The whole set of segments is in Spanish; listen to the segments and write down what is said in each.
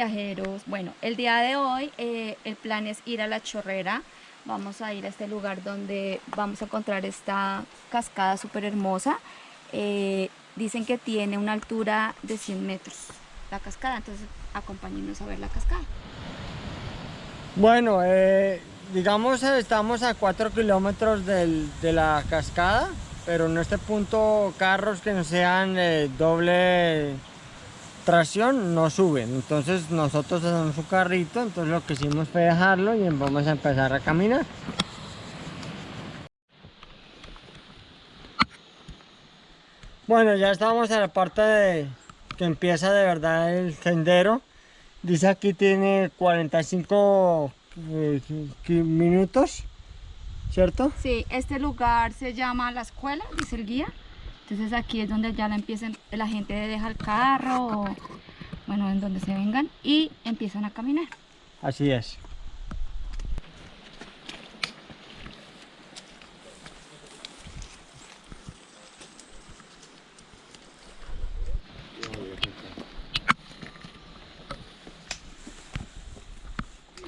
viajeros. Bueno, el día de hoy eh, el plan es ir a la chorrera. Vamos a ir a este lugar donde vamos a encontrar esta cascada súper hermosa. Eh, dicen que tiene una altura de 100 metros la cascada, entonces acompáñenos a ver la cascada. Bueno, eh, digamos estamos a 4 kilómetros del- de la cascada, pero en este punto carros que no sean eh, doble tracción no suben. Entonces nosotros hacemos un carrito, entonces lo que hicimos fue dejarlo y vamos a empezar a caminar. Bueno, ya estamos en la parte de, que empieza de verdad el sendero. Dice aquí tiene 45 eh, minutos, ¿cierto? Sí, este lugar se llama La Escuela, dice el guía. Entonces aquí es donde ya la, empiezan, la gente deja el carro, o, bueno, en donde se vengan y empiezan a caminar. Así es.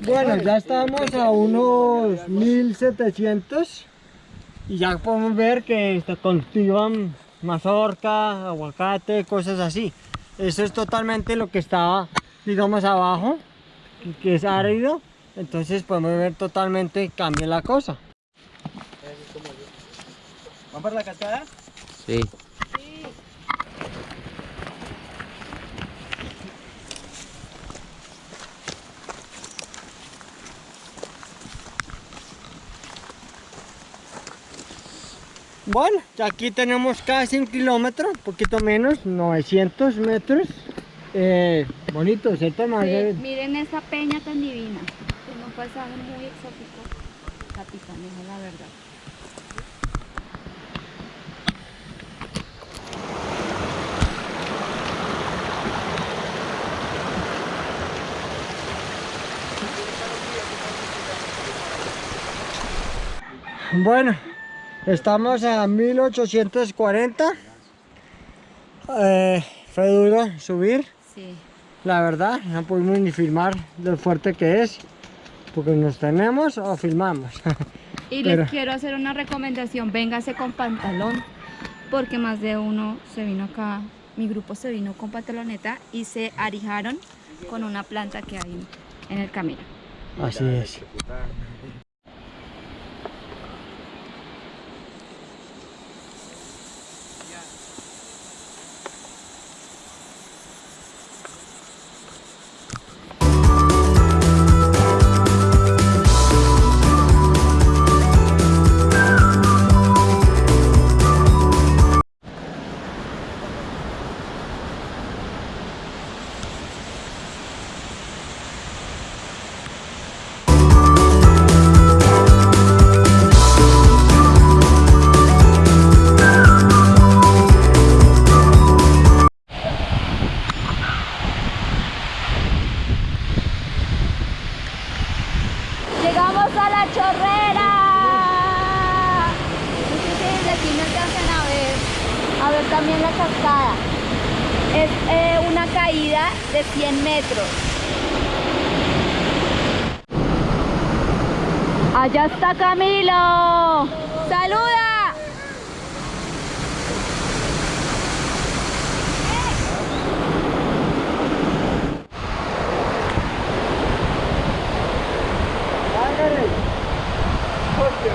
Bueno, ya estamos a unos 1700 y ya podemos ver que se cultivan mazorca, aguacate, cosas así. Eso es totalmente lo que estaba, digamos, abajo que es árido, entonces podemos ver totalmente cambia la cosa. ¿Van para la cascada? Sí. Bueno, aquí tenemos casi un kilómetro, un poquito menos, 900 metros. Eh, bonito, ¿cierto? Sí, miren esa peña tan divina. Tiene un paisaje muy exótico. Capitanejo, la verdad. Bueno, estamos a 1840. Eh, fue duro subir, Sí. la verdad, no pudimos ni filmar lo fuerte que es, porque nos tenemos o filmamos. Y Pero- les quiero hacer una recomendación, véngase con pantalón, porque más de uno se vino acá, mi grupo se vino con pantaloneta y se arijaron con una planta que hay en el camino. Así es. La chorrera! No sé si desde aquí me alcanzan a ver, a ver también la cascada. Es eh, una caída de 100 metros. Allá está Camilo. ¡Saluda! Aquí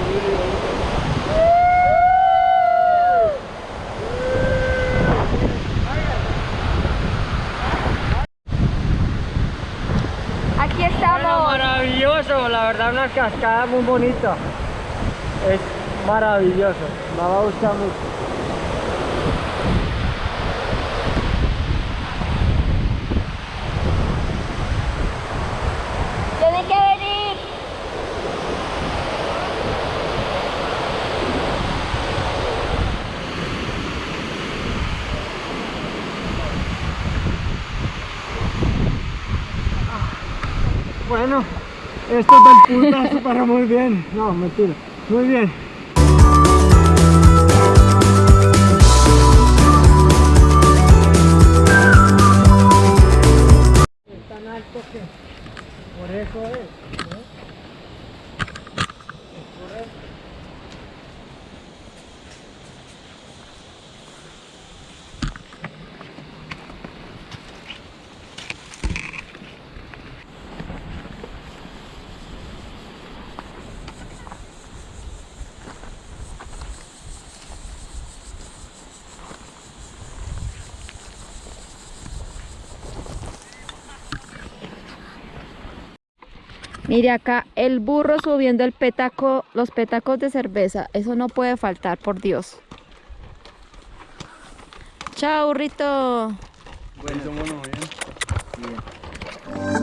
Bueno, estamos. maravilloso, la verdad una cascada muy bonita. Es maravilloso, me va a gustar mucho. Bueno, esto es del para muy bien. No, mentira. Muy bien. Es Tan alto que por eso es. Mire acá el burro subiendo el petaco, los petacos de cerveza. Eso no puede faltar, por Dios. Chao, burrito. Bueno, bueno, bien. Bien.